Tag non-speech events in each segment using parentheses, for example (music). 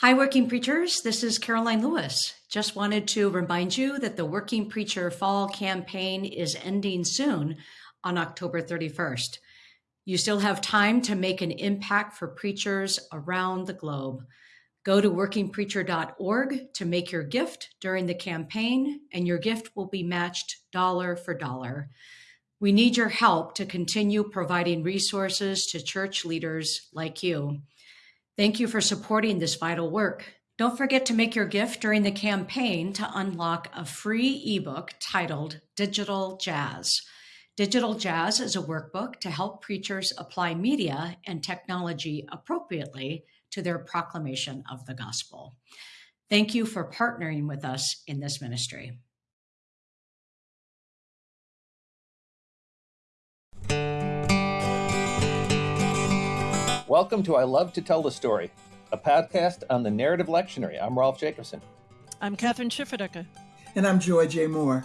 Hi, Working Preachers. This is Karoline Lewis. Just wanted to remind you that the Working Preacher Fall campaign is ending soon on October 31st. You still have time to make an impact for preachers around the globe. Go to workingpreacher.org to make your gift during the campaign, and your gift will be matched dollar for dollar. We need your help to continue providing resources to church leaders like you. Thank you for supporting this vital work. Don't forget to make your gift during the campaign to unlock a free ebook titled Digital Jazz. Digital Jazz is a workbook to help preachers apply media and technology appropriately to their proclamation of the gospel. Thank you for partnering with us in this ministry. Welcome to I Love to Tell the Story, a podcast on the narrative lectionary. I'm Rolf Jacobson. I'm Kathryn Schifferdecker. And I'm Joy J. Moore.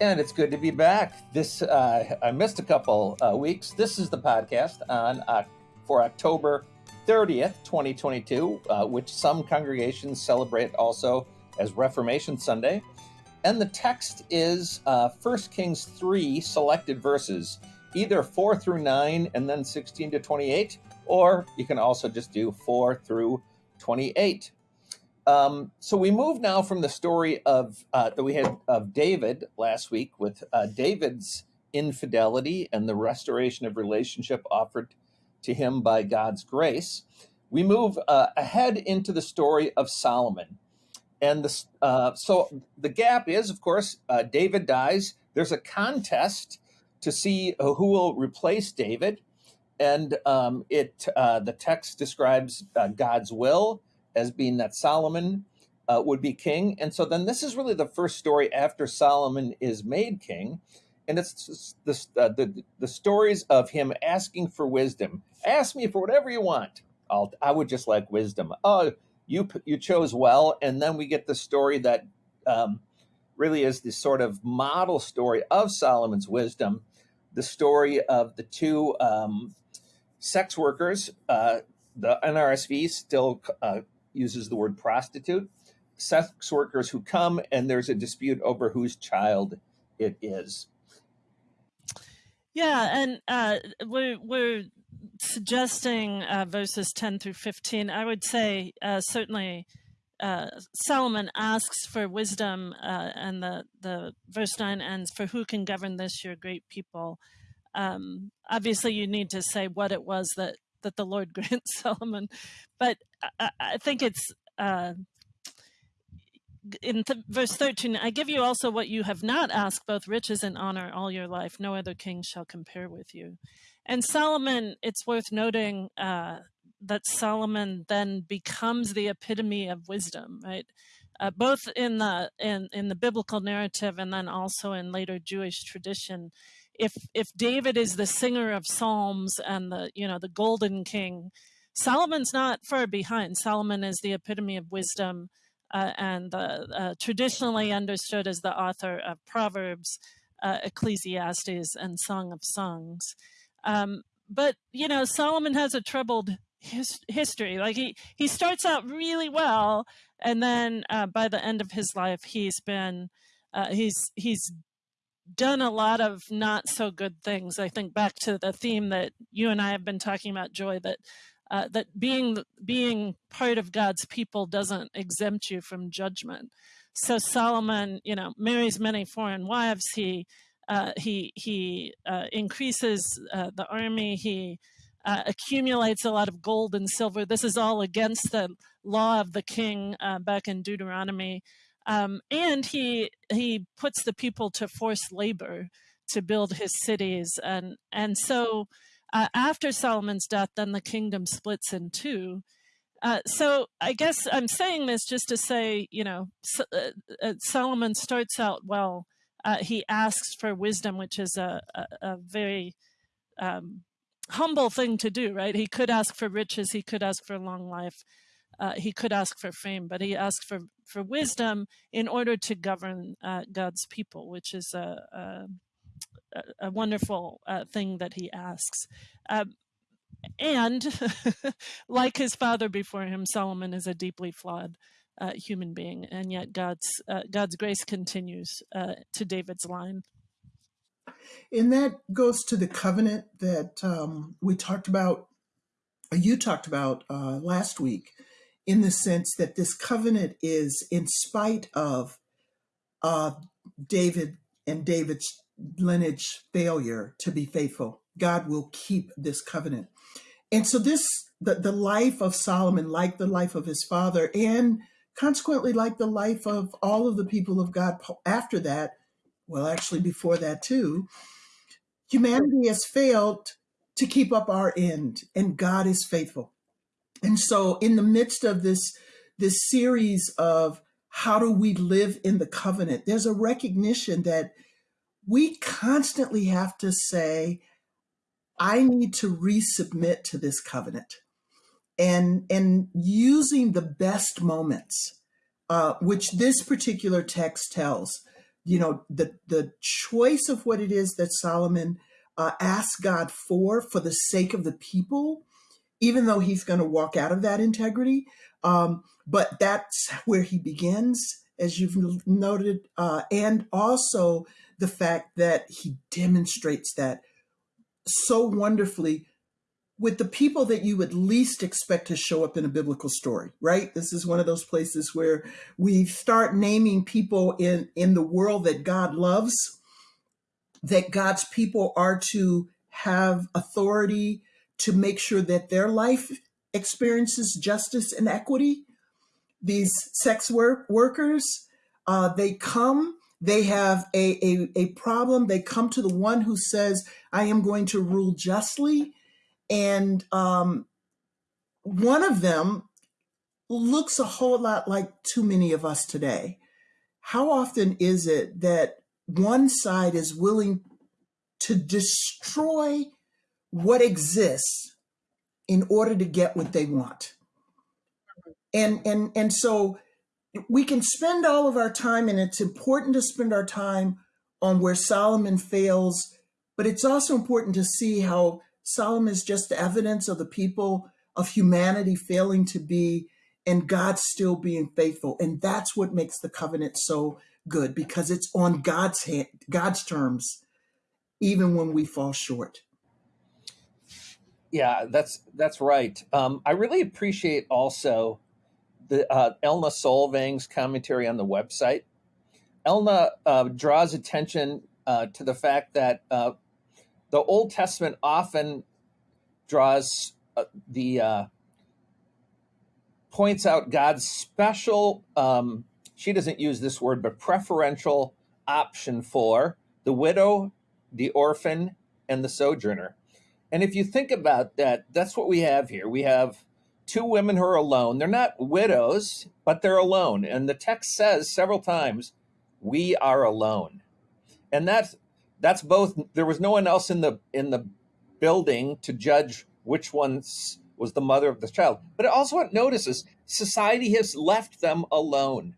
And it's good to be back. This uh, I missed a couple uh, weeks. This is the podcast on uh, for October 30th, 2022, uh, which some congregations celebrate also as Reformation Sunday. And the text is uh, 1 Kings 3 selected verses, either 4 through 9 and then 16 to 28, or you can also just do 4 through 28. Um, so we move now from the story of uh, that we had of David last week with uh, David's infidelity and the restoration of relationship offered to him by God's grace. We move uh, ahead into the story of Solomon, and the, uh, so the gap is, of course, uh, David dies. There's a contest to see who will replace David and um, it uh, the text describes uh, God's will as being that Solomon uh, would be king, and so then this is really the first story after Solomon is made king, and it's the uh, the, the stories of him asking for wisdom. Ask me for whatever you want. I'll I would just like wisdom. Oh, you you chose well, and then we get the story that. Um, really is the sort of model story of Solomon's wisdom, the story of the two um, sex workers, uh, the NRSV still uh, uses the word prostitute. Sex workers who come and there's a dispute over whose child it is. Yeah, and uh, we're we're suggesting uh, verses ten through fifteen. I would say uh, certainly uh, Solomon asks for wisdom, uh, and the the verse nine ends, "For who can govern this your great people?" Um, obviously, you need to say what it was that that the Lord (laughs) grants Solomon, but I, I think it's uh, in th verse 13 i give you also what you have not asked both riches and honor all your life. No other king shall compare with you. And solomon it's worth noting uh, that solomon then becomes the epitome of wisdom right? Uh, both in the in, in the biblical narrative and then also in later jewish tradition if if David is the singer of psalms and the you know the golden king, Solomon's not far behind. Solomon is the epitome of wisdom uh, and uh, traditionally understood as the author of Proverbs, uh, Ecclesiastes, and Song of Songs. Um, but you know Solomon has a troubled his history. Like he he starts out really well, and then uh, by the end of his life, he's been uh, he's he's done a lot of not so good things. I think back to the theme that you and I have been talking about, Joy, that uh, that being being part of God's people doesn't exempt you from judgment. So Solomon, you know, marries many foreign wives. He uh, he he uh, increases uh, the army. He uh, accumulates a lot of gold and silver. This is all against the law of the king uh, back in Deuteronomy. Um, and he he puts the people to forced labor to build his cities, and and so uh, after Solomon's death, then the kingdom splits in two. Uh, so I guess I'm saying this just to say, you know, so, uh, uh, Solomon starts out well. Uh, he asks for wisdom, which is a, a, a very um, humble thing to do, right? He could ask for riches, he could ask for long life, uh, he could ask for fame, but he asked for, for wisdom in order to govern uh, God's people, which is a, a, a wonderful uh, thing that he asks. Um, and (laughs) like his father before him, Solomon is a deeply flawed uh, human being, and yet God's uh, God's grace continues uh, to David's line. And that goes to the covenant that um, we talked about, you talked about uh, last week, in the sense that this covenant is in spite of uh, David and David's lineage failure to be faithful. God will keep this covenant. And so this the, the life of Solomon, like the life of his father, and consequently like the life of all of the people of God after that, well, actually before that too, humanity has failed to keep up our end, and God is faithful. And so in the midst of this this series of how do we live in the covenant, there's a recognition that we constantly have to say, I need to resubmit to this covenant. And, and using the best moments, uh, which this particular text tells, you know, the, the choice of what it is that Solomon uh, asked God for, for the sake of the people, even though he's going to walk out of that integrity. Um, but that's (laughs) where he begins, as you've noted, uh, and also the fact that he demonstrates that so wonderfully with the people that you would least expect to show up in a biblical story, right? This is one of those places where we start naming people in, in the world that God loves, that God's people are to have authority to make sure that their life experiences justice and equity. These sex work workers, uh, they come they have a, a, a problem. They come to the one who says, I am going to rule justly. And um, one of them looks a whole lot like too many of us today. How often is it that one side is willing to destroy what exists in order to get what they want? And and and so we can spend all of our time, and it's important to spend our time on where Solomon fails, but it's also important to see how Solomon is just evidence of the people of humanity failing to be and God still being faithful. And that's what makes the covenant so good because it's on God's hand, God's terms, even when we fall short. Yeah, that's that's right. Um, I really appreciate also the uh, Elna Solvang's commentary on the website. Elna uh, draws attention uh, to the fact that uh, the Old Testament often draws uh, the uh, points out God's special. Um, she doesn't use this word, but preferential option for the widow, the orphan, and the sojourner. And if you think about that, that's what we have here. We have two women who are alone. They're not widows, but they're alone. And the text says several times, "We are alone," and that's that's both. There was no one else in the in the building to judge which one was the mother of the child. But it also notices society has left them alone,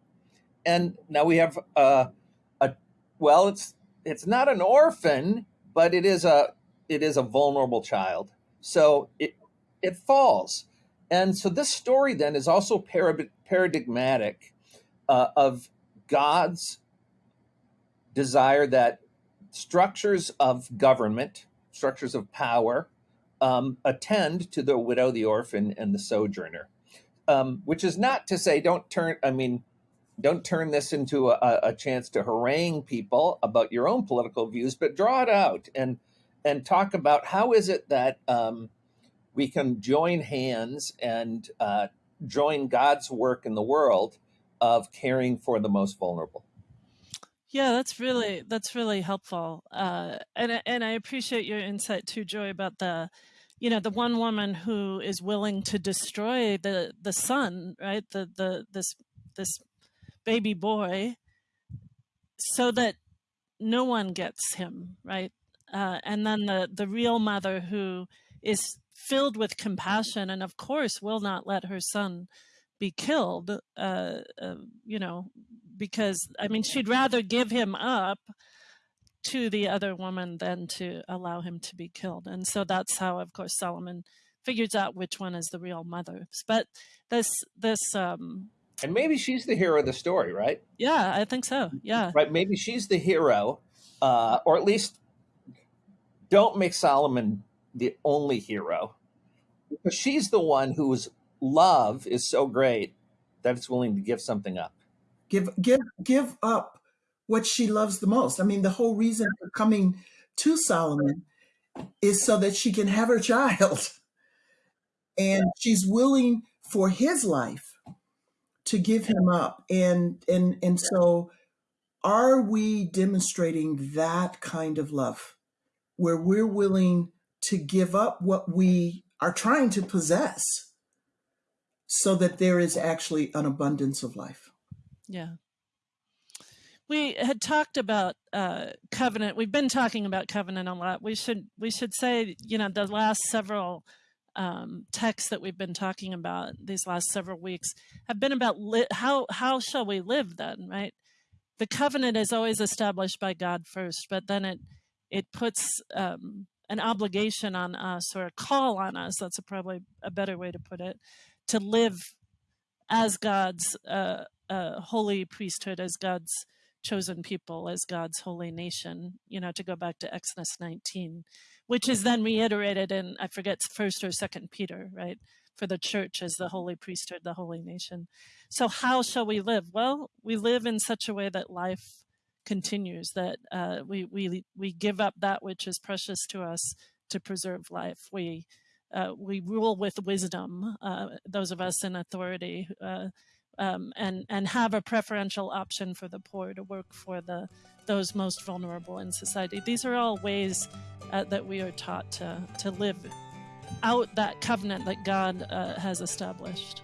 and now we have a, a well, it's it's not an orphan, but it is a it is a vulnerable child. So it it falls. And so this story then is also paradigmatic uh, of God's desire that structures of government, structures of power, um, attend to the widow, the orphan, and the sojourner. Um, which is not to say don't turn. I mean, don't turn this into a, a, chance to harangue people about your own political views, but draw it out and and talk about how is it that um, we can join hands and uh, join God's work in the world of caring for the most vulnerable. Yeah, that's really that's really helpful, uh, and and I appreciate your insight too, Joy, about the, you know, the one woman who is willing to destroy the the son, right? The the this this baby boy, so that no one gets him, right? Uh, and then the the real mother who is filled with compassion and of course will not let her son be killed uh, uh, you know because i mean she'd rather give him up to the other woman than to allow him to be killed and so that's how of course solomon figures out which one is the real mother. But this this um, and maybe she's the hero of the story, right? Yeah, I think so. Yeah, right. Maybe she's the hero, uh, or at least don't make Solomon the only hero, (laughs) she's the one whose love is so great that it's willing to give something up. Give give give up what she loves the most. I mean, the whole reason for coming to Solomon is so that she can have her child. (laughs) And she's willing for his life to give him up. And and and so are we demonstrating that kind of love where we're willing to give up what we are trying to possess so that there is actually an abundance of life? Yeah we had talked about uh, covenant. We've been talking about covenant a lot. We should we should say, you know, the last several um, texts that we've been talking about these last several weeks have been about how how shall we live then, right? The covenant is always established by God first, but then it it puts um, an obligation on us or a call on us. That's a probably a better way to put it, to live as God's uh, uh, holy priesthood, as God's chosen people as God's holy nation, you know, to go back to Exodus 19, which is then reiterated in, I forget, first or second Peter, right? For the church as the holy priesthood, the holy nation. So how shall we live? Well, we live in such a way that life continues, that uh, we, we, we give up that which is precious to us to preserve life. We, uh, we rule with wisdom, uh, those of us in authority uh, um, and and have a preferential option for the poor to work for the those most vulnerable in society. These are all ways uh, that we are taught to to live out that covenant that God uh, has established.